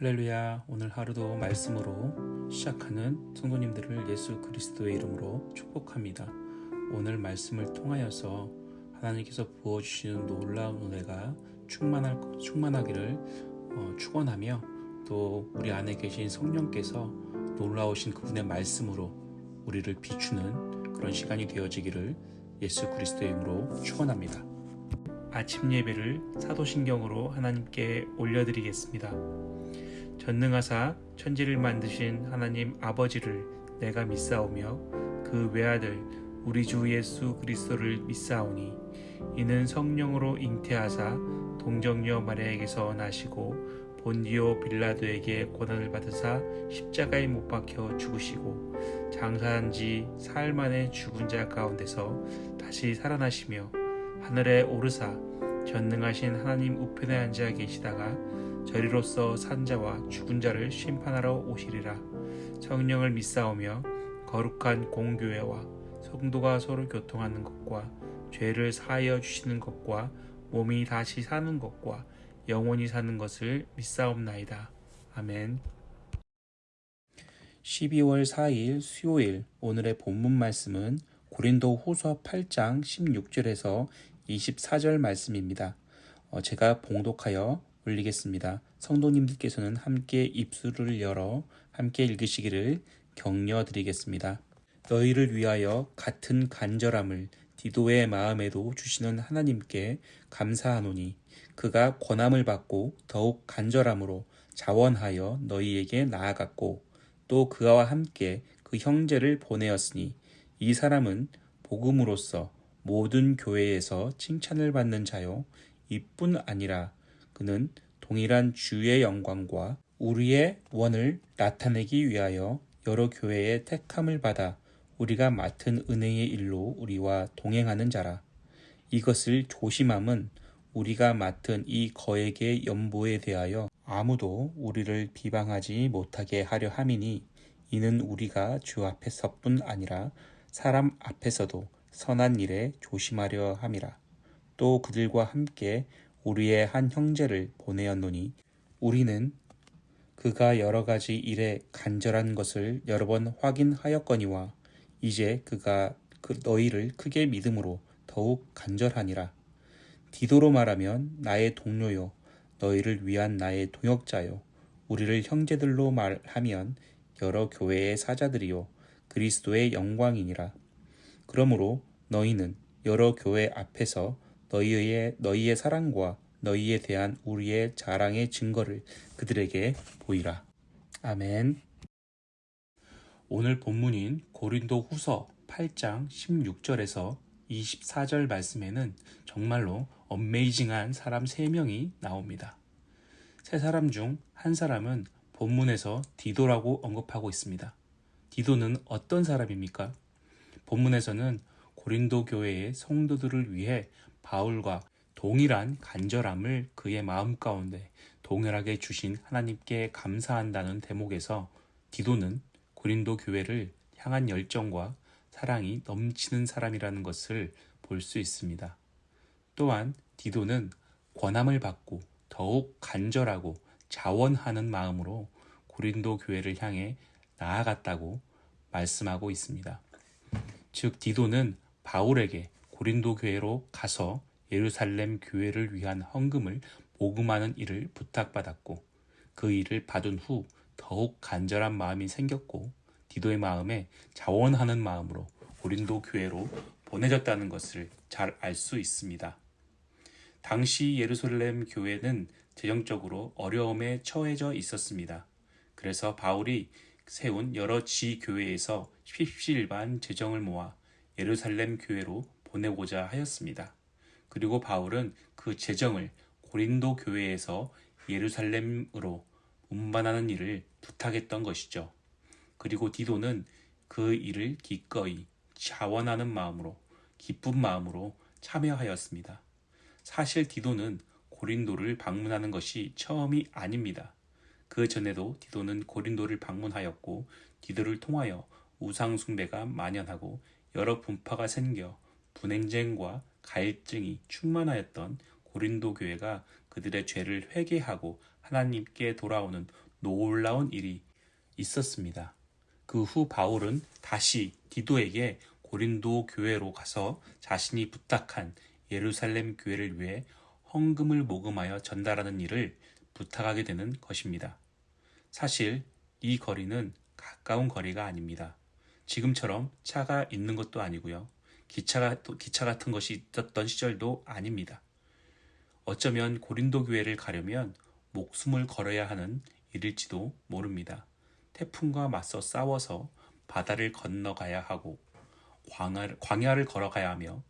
할렐루야 오늘 하루도 말씀으로 시작하는 성도님들을 예수 그리스도의 이름으로 축복합니다. 오늘 말씀을 통하여서 하나님께서 부어주시는 놀라운 은혜가 충만할, 충만하기를 어, 축원하며 또 우리 안에 계신 성령께서 놀라우신 그분의 말씀으로 우리를 비추는 그런 시간이 되어지기를 예수 그리스도의 이름으로 축원합니다. 아침 예배를 사도신경으로 하나님께 올려드리겠습니다. 전능하사 천지를 만드신 하나님 아버지를 내가 믿사오며 그 외아들 우리 주 예수 그리스도를 믿사오니 이는 성령으로 잉태하사 동정녀 마리아에게서 나시고 본디오 빌라도에게 고난을 받으사 십자가에 못 박혀 죽으시고 장사한 지 사흘 만에 죽은 자 가운데서 다시 살아나시며 하늘에 오르사 전능하신 하나님 우편에 앉아 계시다가 저리로서 산자와 죽은 자를 심판하러 오시리라 성령을 믿사오며 거룩한 공교회와 성도가 서로 교통하는 것과 죄를 사하여 주시는 것과 몸이 다시 사는 것과 영원히 사는 것을 믿사옵나이다. 아멘 12월 4일 수요일 오늘의 본문 말씀은 고린도 후서 8장 16절에서 24절 말씀입니다. 어, 제가 봉독하여 올리겠습니다. 성도님들께서는 함께 입술을 열어 함께 읽으시기를 격려드리겠습니다. 너희를 위하여 같은 간절함을 디도의 마음에도 주시는 하나님께 감사하노니 그가 권함을 받고 더욱 간절함으로 자원하여 너희에게 나아갔고 또 그와 함께 그 형제를 보내었으니 이 사람은 복음으로써 모든 교회에서 칭찬을 받는 자요 이뿐 아니라 그는 동일한 주의 영광과 우리의 원을 나타내기 위하여 여러 교회의 택함을 받아 우리가 맡은 은혜의 일로 우리와 동행하는 자라. 이것을 조심함은 우리가 맡은 이 거액의 연보에 대하여 아무도 우리를 비방하지 못하게 하려 함이니 이는 우리가 주 앞에서뿐 아니라 사람 앞에서도 선한 일에 조심하려 함이라. 또 그들과 함께 우리의 한 형제를 보내었노니 우리는 그가 여러 가지 일에 간절한 것을 여러 번 확인하였거니와 이제 그가 그 너희를 크게 믿음으로 더욱 간절하니라. 디도로 말하면 나의 동료요 너희를 위한 나의 동역자요 우리를 형제들로 말하면 여러 교회의 사자들이요 그리스도의 영광이니라. 그러므로 너희는 여러 교회 앞에서 너희의 너희의 사랑과 너희에 대한 우리의 자랑의 증거를 그들에게 보이라. 아멘. 오늘 본문인 고린도 후서 8장 16절에서 24절 말씀에는 정말로 엄메이징한 사람 3명이 나옵니다. 세 사람 중 한 사람은 본문에서 디도라고 언급하고 있습니다. 디도는 어떤 사람입니까? 본문에서는 고린도 교회의 성도들을 위해 바울과 동일한 간절함을 그의 마음 가운데 동일하게 주신 하나님께 감사한다는 대목에서 디도는 고린도 교회를 향한 열정과 사랑이 넘치는 사람이라는 것을 볼 수 있습니다. 또한 디도는 권함을 받고 더욱 간절하고 자원하는 마음으로 고린도 교회를 향해 나아갔다고 말씀하고 있습니다. 즉 디도는 바울에게 고린도 교회로 가서 예루살렘 교회를 위한 헌금을 모금하는 일을 부탁받았고 그 일을 받은 후 더욱 간절한 마음이 생겼고 디도의 마음에 자원하는 마음으로 고린도 교회로 보내졌다는 것을 잘 알 수 있습니다. 당시 예루살렘 교회는 재정적으로 어려움에 처해져 있었습니다. 그래서 바울이 세운 여러 지교회에서 십시일반 재정을 모아 예루살렘 교회로 보내고자 하였습니다. 그리고 바울은 그 재정을 고린도 교회에서 예루살렘으로 운반하는 일을 부탁했던 것이죠. 그리고 디도는 그 일을 기꺼이 자원하는 마음으로 기쁜 마음으로 참여하였습니다. 사실 디도는 고린도를 방문하는 것이 처음이 아닙니다. 그 전에도 디도는 고린도를 방문하였고 디도를 통하여 우상숭배가 만연하고 여러 분파가 생겨 분행쟁과 갈증이 충만하였던 고린도 교회가 그들의 죄를 회개하고 하나님께 돌아오는 놀라운 일이 있었습니다. 그 후 바울은 다시 디도에게 고린도 교회로 가서 자신이 부탁한 예루살렘 교회를 위해 헌금을 모금하여 전달하는 일을 부탁하게 되는 것입니다. 사실 이 거리는 가까운 거리가 아닙니다. 지금처럼 차가 있는 것도 아니고요. 기차가, 기차 같은 것이 있었던 시절도 아닙니다. 어쩌면 고린도 교회를 가려면 목숨을 걸어야 하는 일일지도 모릅니다. 태풍과 맞서 싸워서 바다를 건너가야 하고 광야를, 광야를 걸어가야 하며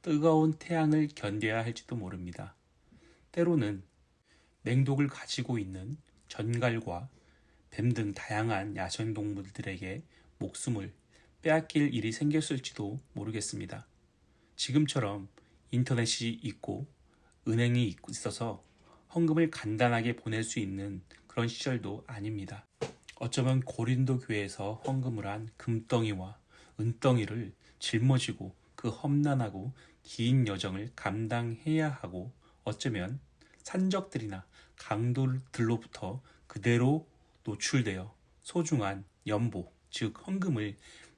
뜨거운 태양을 견뎌야 할지도 모릅니다. 때로는 맹독을 가지고 있는 전갈과 뱀 등 다양한 야생동물들에게 목숨을 빼앗길 일이 생겼을지도 모르겠습니다. 지금처럼 인터넷이 있고 은행이 있어서 헌금을 간단하게 보낼 수 있는 그런 시절도 아닙니다. 어쩌면 고린도 교회에서 헌금을 한 금덩이와 은덩이를 짊어지고 그 험난하고 긴 여정을 감당해야 하고 어쩌면 산적들이나 강도들로부터 그대로 노출되어 소중한 연보, 즉 헌금을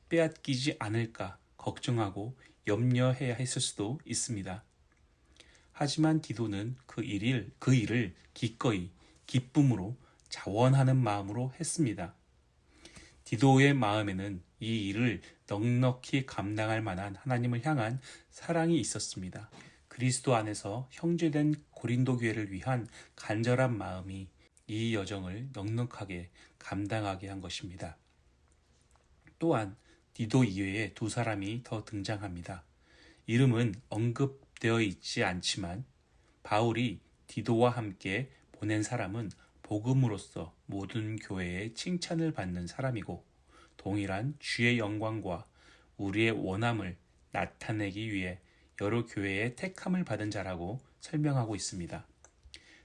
빼앗기지 않을까 걱정하고 염려해야 했을 수도 있습니다. 하지만 디도는 그 일을, 그 일을 기꺼이 기쁨으로 자원하는 마음으로 했습니다. 디도의 마음에는 이 일을 넉넉히 감당할 만한 하나님을 향한 사랑이 있었습니다. 그리스도 안에서 형제된 고린도 교회를 위한 간절한 마음이 이 여정을 넉넉하게 감당하게 한 것입니다. 또한 디도 이외에 두 사람이 더 등장합니다. 이름은 언급되어 있지 않지만 바울이 디도와 함께 보낸 사람은 복음으로써 모든 교회의 칭찬을 받는 사람이고 동일한 주의 영광과 우리의 원함을 나타내기 위해 여러 교회의 택함을 받은 자라고 설명하고 있습니다.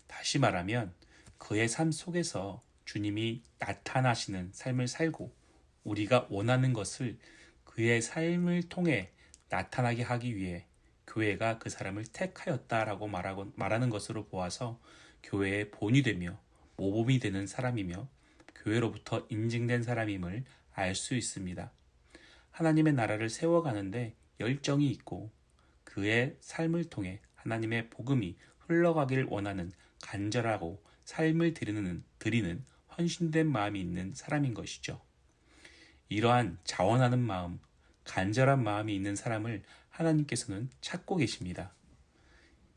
다시 말하면 그의 삶 속에서 주님이 나타나시는 삶을 살고 우리가 원하는 것을 그의 삶을 통해 나타나게 하기 위해 교회가 그 사람을 택하였다라고 말하고, 말하는 것으로 보아서 교회의 본이 되며 모범이 되는 사람이며 교회로부터 인증된 사람임을 알 수 있습니다. 하나님의 나라를 세워가는데 열정이 있고 그의 삶을 통해 하나님의 복음이 흘러가기를 원하는 간절하고 삶을 드리는, 드리는 헌신된 마음이 있는 사람인 것이죠. 이러한 자원하는 마음, 간절한 마음이 있는 사람을 하나님께서는 찾고 계십니다.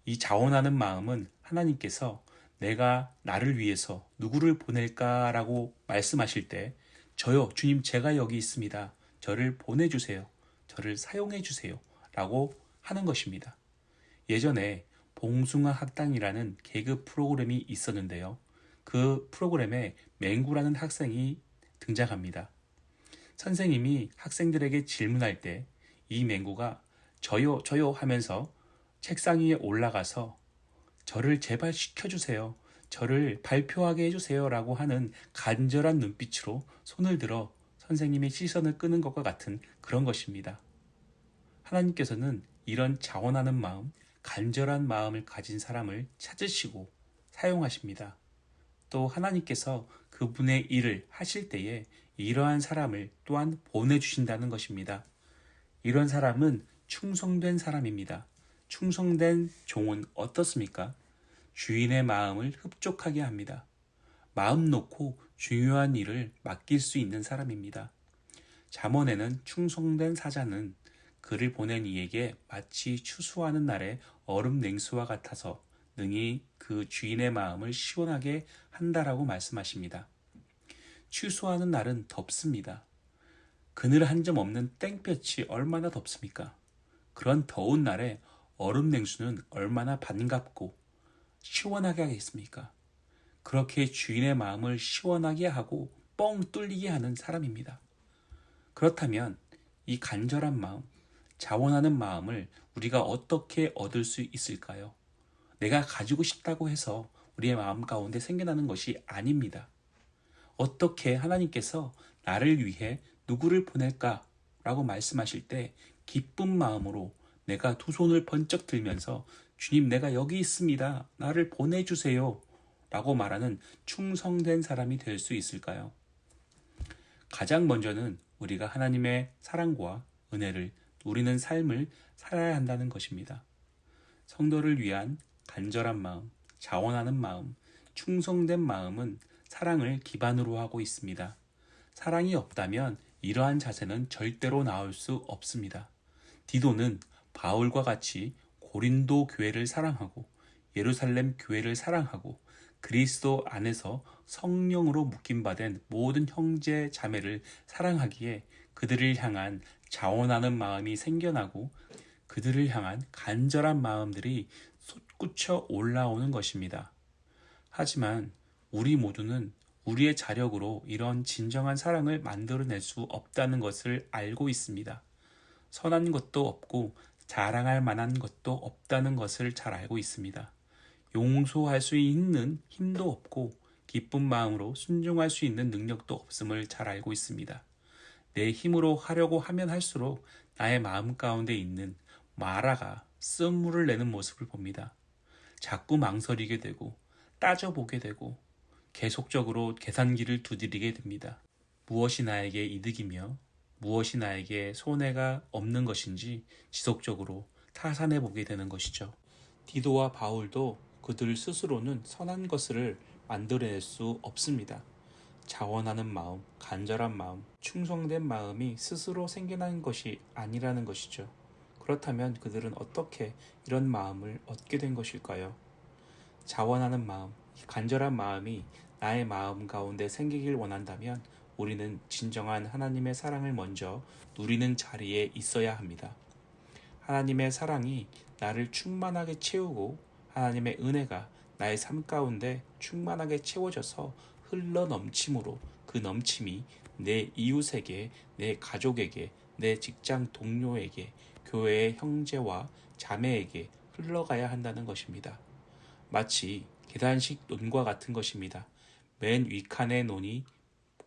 이 자원하는 마음은 하나님께서 내가 나를 위해서 누구를 보낼까라고 말씀하실 때 저요, 주님, 제가 여기 있습니다. 저를 보내주세요. 저를 사용해주세요. 라고 하는 것입니다. 예전에 봉숭아 학당이라는 개그 프로그램이 있었는데요. 그 프로그램에 맹구라는 학생이 등장합니다. 선생님이 학생들에게 질문할 때 이 맹구가 저요, 저요 하면서 책상 위에 올라가서 저를 제발 시켜주세요. 저를 발표하게 해주세요. 라고 하는 간절한 눈빛으로 손을 들어 선생님의 시선을 끄는 것과 같은 그런 것입니다. 하나님께서는 이런 자원하는 마음, 간절한 마음을 가진 사람을 찾으시고 사용하십니다. 또 하나님께서 그분의 일을 하실 때에 이러한 사람을 또한 보내주신다는 것입니다. 이런 사람은 충성된 사람입니다. 충성된 종은 어떻습니까? 주인의 마음을 흡족하게 합니다. 마음 놓고 중요한 일을 맡길 수 있는 사람입니다. 잠언에는 충성된 사자는 그를 보낸 이에게 마치 추수하는 날의 얼음 냉수와 같아서 능히 그 주인의 마음을 시원하게 한다라고 말씀하십니다. 추수하는 날은 덥습니다. 그늘 한 점 없는 땡볕이 얼마나 덥습니까? 그런 더운 날에 얼음 냉수는 얼마나 반갑고 시원하게 하겠습니까? 그렇게 주인의 마음을 시원하게 하고 뻥 뚫리게 하는 사람입니다. 그렇다면 이 간절한 마음, 자원하는 마음을 우리가 어떻게 얻을 수 있을까요? 내가 가지고 싶다고 해서 우리의 마음 가운데 생겨나는 것이 아닙니다. 어떻게 하나님께서 나를 위해 누구를 보낼까? 라고 말씀하실 때 기쁜 마음으로 내가 두 손을 번쩍 들면서 주님 내가 여기 있습니다. 나를 보내주세요. 라고 말하는 충성된 사람이 될 수 있을까요? 가장 먼저는 우리가 하나님의 사랑과 은혜를 누리는 삶을 살아야 한다는 것입니다. 성도를 위한 간절한 마음, 자원하는 마음, 충성된 마음은 사랑을 기반으로 하고 있습니다. 사랑이 없다면 이러한 자세는 절대로 나올 수 없습니다. 디도는 바울과 같이 고린도 교회를 사랑하고 예루살렘 교회를 사랑하고 그리스도 안에서 성령으로 묶임 받은 모든 형제 자매를 사랑하기에 그들을 향한 자원하는 마음이 생겨나고 그들을 향한 간절한 마음들이 솟구쳐 올라오는 것입니다. 하지만 우리 모두는 우리의 자력으로 이런 진정한 사랑을 만들어낼 수 없다는 것을 알고 있습니다. 선한 것도 없고 자랑할 만한 것도 없다는 것을 잘 알고 있습니다. 용서할 수 있는 힘도 없고 기쁜 마음으로 순종할 수 있는 능력도 없음을 잘 알고 있습니다. 내 힘으로 하려고 하면 할수록 나의 마음 가운데 있는 마라가 쓴물을 내는 모습을 봅니다. 자꾸 망설이게 되고 따져보게 되고 계속적으로 계산기를 두드리게 됩니다. 무엇이 나에게 이득이며 무엇이 나에게 손해가 없는 것인지 지속적으로 타산해 보게 되는 것이죠. 디도와 바울도 그들 스스로는 선한 것을 만들어낼 수 없습니다. 자원하는 마음, 간절한 마음, 충성된 마음이 스스로 생겨난 것이 아니라는 것이죠. 그렇다면 그들은 어떻게 이런 마음을 얻게 된 것일까요? 자원하는 마음, 간절한 마음이 나의 마음 가운데 생기길 원한다면 우리는 진정한 하나님의 사랑을 먼저 누리는 자리에 있어야 합니다. 하나님의 사랑이 나를 충만하게 채우고 하나님의 은혜가 나의 삶 가운데 충만하게 채워져서 흘러 넘침으로 그 넘침이 내 이웃에게, 내 가족에게, 내 직장 동료에게, 교회의 형제와 자매에게 흘러가야 한다는 것입니다. 마치 계단식 논과 같은 것입니다. 맨 윗칸의 논이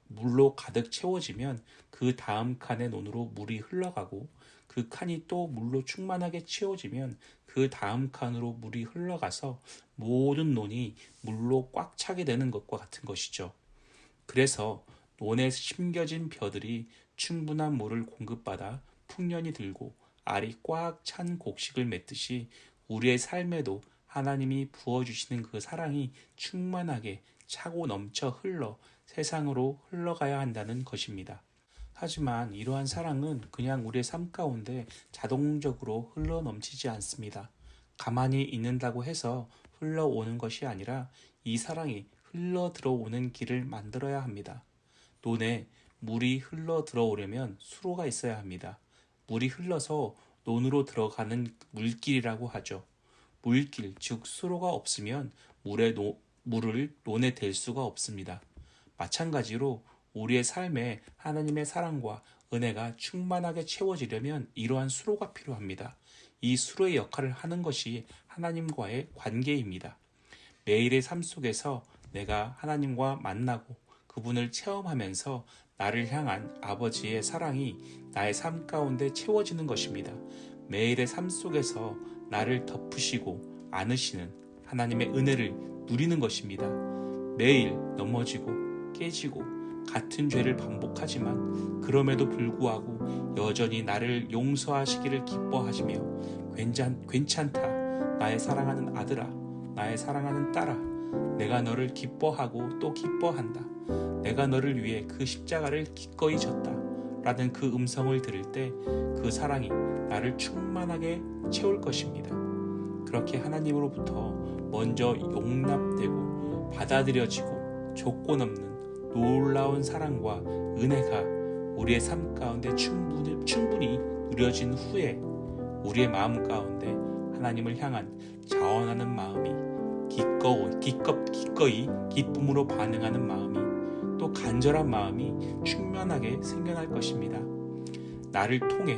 물로 가득 채워지면 그 다음 칸의 논으로 물이 흘러가고 그 칸이 또 물로 충만하게 채워지면 그 다음 칸으로 물이 흘러가서 모든 논이 물로 꽉 차게 되는 것과 같은 것이죠. 그래서 논에 심겨진 벼들이 충분한 물을 공급받아 풍년이 들고 알이 꽉 찬 곡식을 맺듯이 우리의 삶에도 하나님이 부어주시는 그 사랑이 충만하게 차고 넘쳐 흘러 세상으로 흘러가야 한다는 것입니다. 하지만 이러한 사랑은 그냥 우리의 삶 가운데 자동적으로 흘러 넘치지 않습니다. 가만히 있는다고 해서 흘러오는 것이 아니라 이 사랑이 흘러 들어오는 길을 만들어야 합니다. 논에 물이 흘러 들어오려면 수로가 있어야 합니다. 물이 흘러서 논으로 들어가는 물길이라고 하죠. 물길, 즉 수로가 없으면 물에 노, 물을 논에 댈 수가 없습니다. 마찬가지로 우리의 삶에 하나님의 사랑과 은혜가 충만하게 채워지려면 이러한 수로가 필요합니다. 이 수로의 역할을 하는 것이 하나님과의 관계입니다. 매일의 삶 속에서 내가 하나님과 만나고 그분을 체험하면서 나를 향한 아버지의 사랑이 나의 삶 가운데 채워지는 것입니다. 매일의 삶 속에서 나를 덮으시고 안으시는 하나님의 은혜를 누리는 것입니다. 매일 넘어지고 깨지고 같은 죄를 반복하지만 그럼에도 불구하고 여전히 나를 용서하시기를 기뻐하시며 괜찮, 괜찮다. 나의 사랑하는 아들아, 나의 사랑하는 딸아, 내가 너를 기뻐하고 또 기뻐한다. 내가 너를 위해 그 십자가를 기꺼이 졌다. 라는 그 음성을 들을 때 그 사랑이 나를 충만하게 채울 것입니다. 그렇게 하나님으로부터 먼저 용납되고 받아들여지고 조건 없는 놀라운 사랑과 은혜가 우리의 삶 가운데 충분히, 충분히 누려진 후에 우리의 마음 가운데 하나님을 향한 자원하는 마음이 기꺼이, 기꺼, 기꺼이 기쁨으로 반응하는 마음이 또 간절한 마음이 충만하게 생겨날 것입니다. 나를 통해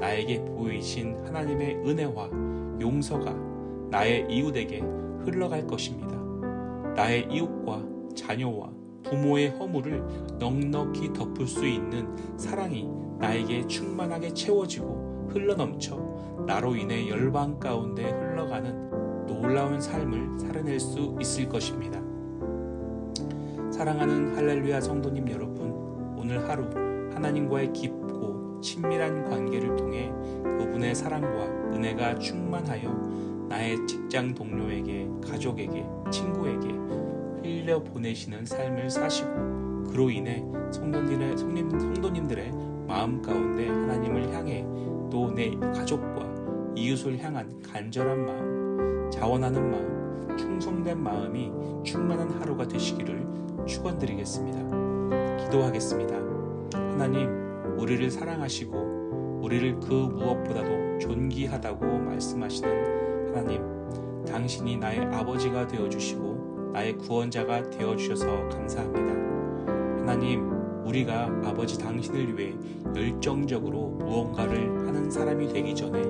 나에게 보이신 하나님의 은혜와 용서가 나의 이웃에게 흘러갈 것입니다. 나의 이웃과 자녀와 부모의 허물을 넉넉히 덮을 수 있는 사랑이 나에게 충만하게 채워지고 흘러넘쳐 나로 인해 열방 가운데 흘러가는 놀라운 삶을 살아낼 수 있을 것입니다. 사랑하는 할렐루야 성도님 여러분, 오늘 하루 하나님과의 깊고 친밀한 관계를 통해 그분의 사랑과 은혜가 충만하여 나의 직장 동료에게, 가족에게, 친구에게 흘려 보내시는 삶을 사시고 그로 인해 성도님들의, 성도님들의 마음 가운데 하나님을 향해 또 내 가족과 이웃을 향한 간절한 마음, 자원하는 마음, 충성된 마음이 충만한 하루가 되시기를 축원드리겠습니다. 기도하겠습니다. 하나님, 우리를 사랑하시고 우리를 그 무엇보다도 존귀하다고 말씀하시는 하나님, 당신이 나의 아버지가 되어 주시고 나의 구원자가 되어 주셔서 감사합니다. 하나님, 우리가 아버지 당신을 위해 열정적으로 무언가를 하는 사람이 되기 전에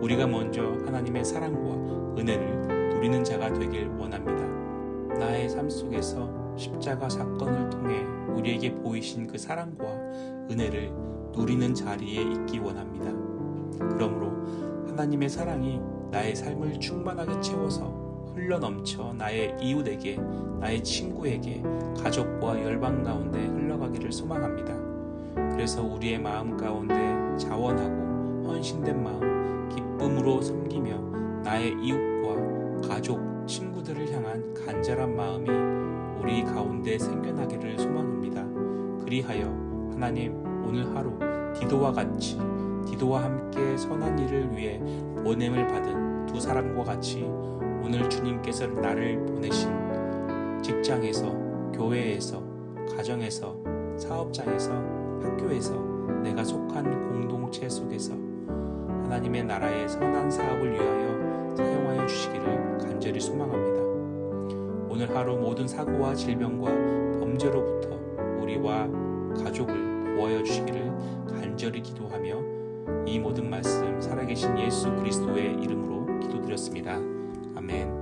우리가 먼저 하나님의 사랑과 은혜를 누리는 자가 되길 원합니다. 나의 삶 속에서 십자가 사건을 통해 우리에게 보이신 그 사랑과 은혜를 누리는 자리에 있기 원합니다. 그러므로 하나님의 사랑이 나의 삶을 충만하게 채워서 흘러 넘쳐 나의 이웃에게, 나의 친구에게, 가족과 열방 가운데 흘러가기를 소망합니다. 그래서 우리의 마음 가운데 자원하고 헌신된 마음, 기쁨으로 섬기며 나의 이웃과 가족, 친구들을 향한 간절한 마음이 우리 가운데 생겨나기를 소망합니다. 그리하여 하나님 오늘 하루 디도와 같이 디도와 함께 선한 일을 위해 보냄을 받은 두 사람과 같이 오늘 주님께서 나를 보내신 직장에서, 교회에서, 가정에서, 사업장에서, 학교에서, 내가 속한 공동체 속에서 하나님의 나라의 선한 사업을 위하여 사용하여 주시기를 간절히 소망합니다. 오늘 하루 모든 사고와 질병과 범죄로부터 우리와 가족을 보호하여 주시기를 간절히 기도하며 이 모든 말씀 살아계신 예수 그리스도의 이름으로 기도드렸습니다. 아멘.